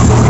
I'm